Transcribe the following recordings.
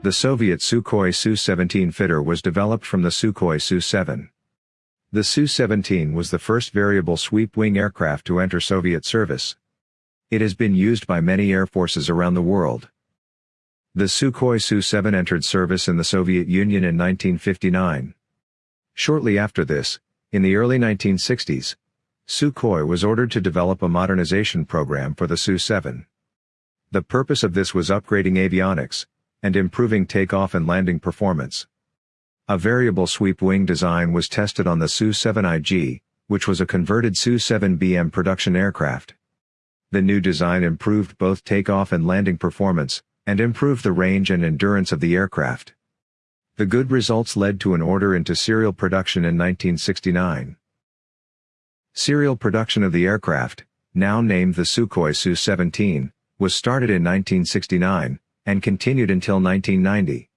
The Soviet Sukhoi Su-17 fitter was developed from the Sukhoi Su-7. The Su-17 was the first variable sweep-wing aircraft to enter Soviet service. It has been used by many air forces around the world. The Sukhoi Su-7 entered service in the Soviet Union in 1959. Shortly after this, in the early 1960s, Sukhoi was ordered to develop a modernization program for the Su-7. The purpose of this was upgrading avionics, and improving takeoff and landing performance. A variable sweep wing design was tested on the Su-7IG, which was a converted Su-7BM production aircraft. The new design improved both takeoff and landing performance, and improved the range and endurance of the aircraft. The good results led to an order into serial production in 1969. Serial production of the aircraft, now named the Sukhoi Su-17, was started in 1969, and continued until 1990.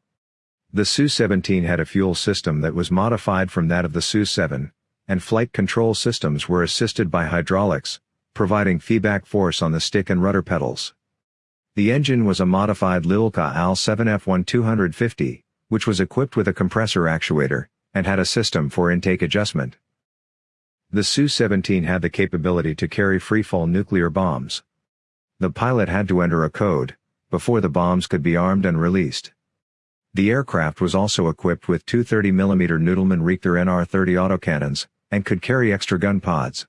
The Su-17 had a fuel system that was modified from that of the Su-7, and flight control systems were assisted by hydraulics, providing feedback force on the stick and rudder pedals. The engine was a modified Lyulka AL-7F1 which was equipped with a compressor actuator, and had a system for intake adjustment. The Su-17 had the capability to carry freefall nuclear bombs. The pilot had to enter a code, before the bombs could be armed and released. The aircraft was also equipped with two 30mm Nudelman Richter NR-30 autocannons, and could carry extra gun pods.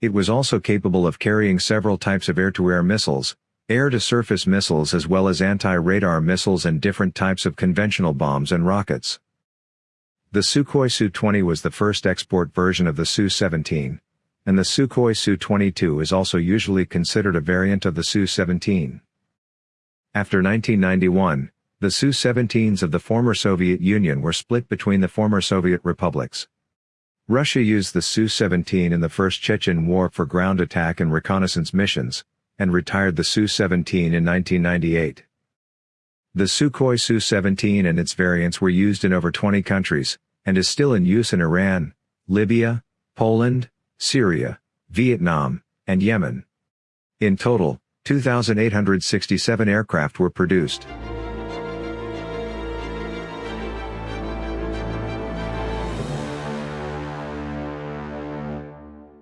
It was also capable of carrying several types of air-to-air missiles, air-to-surface missiles as well as anti-radar missiles and different types of conventional bombs and rockets. The Sukhoi Su-20 was the first export version of the Su-17, and the Sukhoi Su-22 is also usually considered a variant of the Su-17. After 1991, the Su-17s of the former Soviet Union were split between the former Soviet republics. Russia used the Su-17 in the First Chechen War for ground attack and reconnaissance missions, and retired the Su-17 in 1998. The Sukhoi Su-17 and its variants were used in over 20 countries, and is still in use in Iran, Libya, Poland, Syria, Vietnam, and Yemen. In total, 2,867 aircraft were produced.